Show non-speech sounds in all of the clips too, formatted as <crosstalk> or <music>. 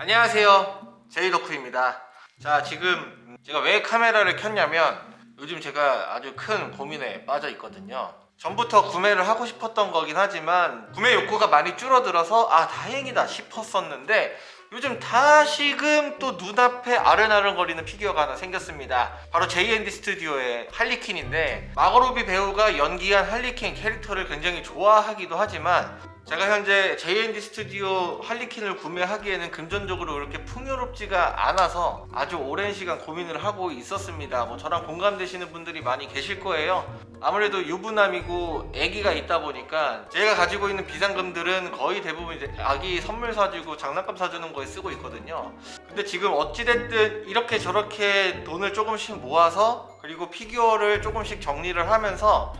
안녕하세요. 제이덕후입니다. 자 지금 제가 왜 카메라를 켰냐면 요즘 제가 아주 큰 고민에 빠져 있거든요. 전부터 구매를 하고 싶었던 거긴 하지만 구매 욕구가 많이 줄어들어서 아 다행이다 싶었었는데 요즘 다시금 또 눈앞에 아른아른거리는 피규어가 하나 생겼습니다. 바로 JND 스튜디오의 할리퀸인데 마거로비 배우가 연기한 할리퀸 캐릭터를 굉장히 좋아하기도 하지만 제가 현재 JND 스튜디오 할리퀸을 구매하기에는 금전적으로 그렇게 풍요롭지가 않아서 아주 오랜 시간 고민을 하고 있었습니다. 뭐 저랑 공감되시는 분들이 많이 계실 거예요. 아무래도 유부남이고 아기가 있다 보니까 제가 가지고 있는 비상금들은 거의 대부분 이제 아기 선물 사주고 장난감 사주는 거에 쓰고 있거든요. 근데 지금 어찌됐든 이렇게 저렇게 돈을 조금씩 모아서 그리고 피규어를 조금씩 정리를 하면서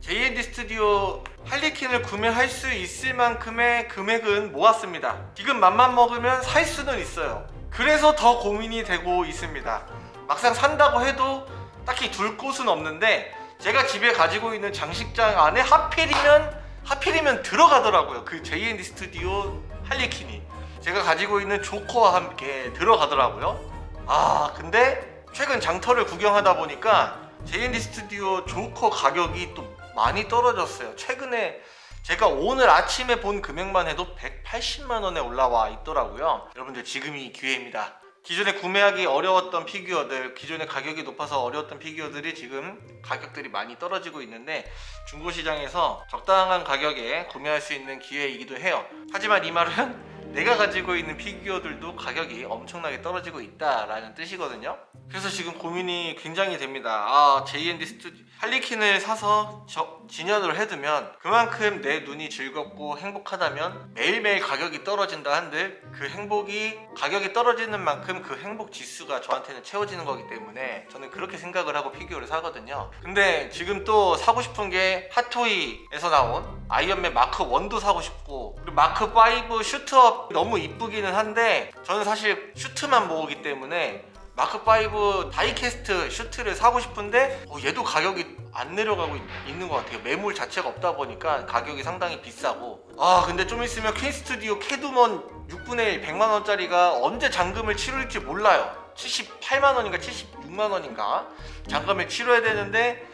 JND 스튜디오 할리퀸을 구매할 수 있을 만큼의 금액은 모았습니다. 지금 맘만 먹으면 살 수는 있어요. 그래서 더 고민이 되고 있습니다. 막상 산다고 해도 딱히 둘 곳은 없는데 제가 집에 가지고 있는 장식장 안에 하필이면 하필이면 들어가더라고요. 그 JND 스튜디오 할리퀸이 제가 가지고 있는 조커와 함께 들어가더라고요. 아 근데 최근 장터를 구경하다 보니까 JND 스튜디오 조커 가격이 또 많이 떨어졌어요. 최근에 제가 오늘 아침에 본 금액만 해도 180만 원에 올라와 있더라고요. 여러분들 지금이 기회입니다. 기존에 구매하기 어려웠던 피규어들, 기존에 가격이 높아서 어려웠던 피규어들이 지금 가격들이 많이 떨어지고 있는데 중고시장에서 적당한 가격에 구매할 수 있는 기회이기도 해요. 하지만 이 말은 내가 가지고 있는 피규어들도 가격이 엄청나게 떨어지고 있다라는 뜻이거든요. 그래서 지금 고민이 굉장히 됩니다. 아, JND 스튜디오 할리퀸을 사서 저, 진열을 해두면 그만큼 내 눈이 즐겁고 행복하다면 매일매일 가격이 떨어진다 한들 그 행복이 가격이 떨어지는 만큼 그 행복 지수가 저한테는 채워지는 거기 때문에 저는 그렇게 생각을 하고 피규어를 사거든요. 근데 지금 또 사고 싶은 게 핫토이에서 나온 아이언맨 마크 1도 사고 싶고 그리고 마크 5 suit up 너무 이쁘기는 한데 저는 사실 슈트만 모으기 때문에 마크5 다이캐스트 슈트를 사고 싶은데 어, 얘도 가격이 안 내려가고 있, 있는 것 같아요. 매물 자체가 없다 보니까 가격이 상당히 비싸고. 아 근데 좀 있으면 퀸 스튜디오 캣우먼 6분의 1 100만원짜리가 언제 잔금을 치룰지 몰라요 78만원인가 76만원인가? 잔금을 치러야 되는데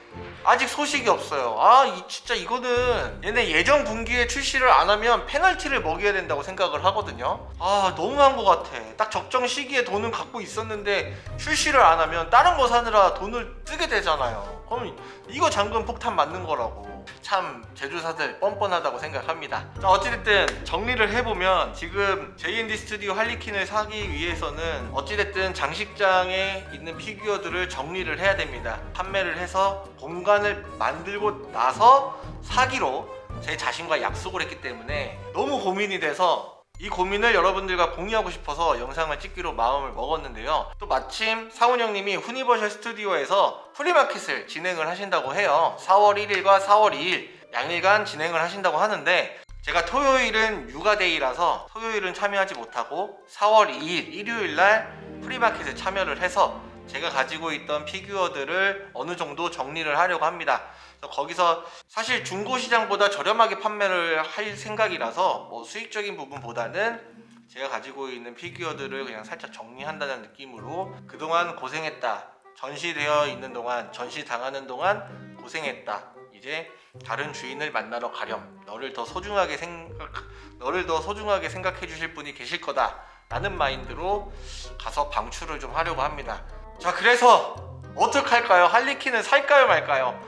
아직 소식이 없어요. 아 이, 진짜 이거는 얘네 예정 분기에 출시를 안 하면 페널티를 먹여야 된다고 생각을 하거든요. 아 너무한 것 같아. 딱 적정 시기에 돈은 갖고 있었는데 출시를 안 하면 다른 거 사느라 돈을 쓰게 되잖아요. 그럼 이거 잔금 폭탄 맞는 거라고 참 제조사들 뻔뻔하다고 생각합니다. 자 어찌됐든 정리를 해보면 지금 JND 스튜디오 할리퀸을 사기 위해서는 어찌됐든 장식장에 있는 피규어들을 정리를 해야 됩니다. 판매를 해서 공간을 만들고 나서 사기로 제 자신과 약속을 했기 때문에 너무 고민이 돼서 이 고민을 여러분들과 공유하고 싶어서 영상을 찍기로 마음을 먹었는데요. 또 마침 사훈 형님이 후니버셜 스튜디오에서 프리마켓을 진행을 하신다고 해요. 4월 1일과 4월 2일 양일간 진행을 하신다고 하는데 제가 토요일은 육아데이라서 토요일은 참여하지 못하고 4월 2일 일요일날 프리마켓에 참여를 해서 제가 가지고 있던 피규어들을 어느 정도 정리를 하려고 합니다. 거기서 사실 중고시장보다 저렴하게 판매를 할 생각이라서 뭐 수익적인 부분보다는 제가 가지고 있는 피규어들을 그냥 살짝 정리한다는 느낌으로 그동안 고생했다 전시되어 있는 동안 전시당하는 동안 고생했다. 이제 다른 주인을 만나러 가렴. 너를 더 소중하게 생각 너를 더 소중하게 생각해 주실 분이 계실 거다. 라는 마인드로 가서 방출을 좀 하려고 합니다 자 그래서 어떡할까요? 할리퀸을 살까요 말까요?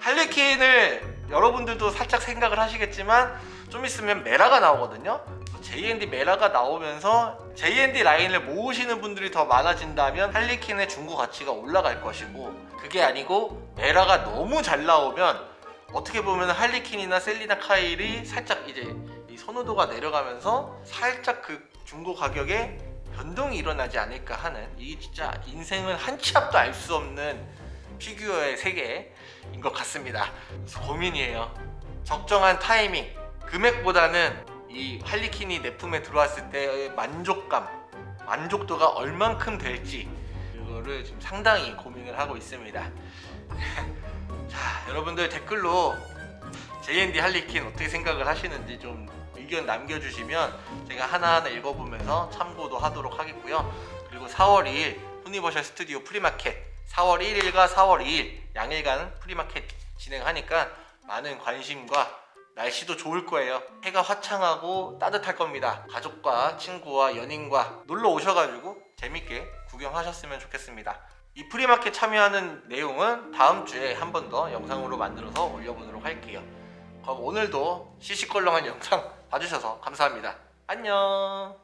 할리퀸을 여러분들도 살짝 생각을 하시겠지만 좀 있으면 메라가 나오거든요. JND 메라가 나오면서 JND 라인을 모으시는 분들이 더 많아진다면 할리퀸의 중고 가치가 올라갈 것이고 그게 아니고 메라가 너무 잘 나오면 어떻게 보면 할리퀸이나 셀리나 카일이 살짝 이제 이 선호도가 내려가면서 살짝 그 중고 가격에 변동이 일어나지 않을까 하는 이 진짜 인생은 한치 앞도 알 수 없는 피규어의 세계인 것 같습니다. 고민이에요. 적정한 타이밍 금액보다는 이 할리퀸이 내 품에 들어왔을 때의 만족감 만족도가 얼만큼 될지 그거를 지금 상당히 고민을 하고 있습니다. <laughs> 자 여러분들 댓글로 JND 할리퀸 어떻게 생각을 하시는지 좀 의견 남겨주시면 제가 하나하나 읽어보면서 참고도 하도록 하겠고요. 그리고 4월 2일 후니버셜 스튜디오 프리마켓 4월 1일과 4월 2일 양일간 프리마켓 진행하니까 많은 관심과 날씨도 좋을 거예요. 해가 화창하고 따뜻할 겁니다. 가족과 친구와 연인과 놀러 오셔가지고 재밌게 구경하셨으면 좋겠습니다. 이 프리마켓 참여하는 내용은 다음 주에 한 번 더 영상으로 만들어서 올려보도록 할게요. 그럼 오늘도 시시껄렁한 영상 봐주셔서 감사합니다. 안녕.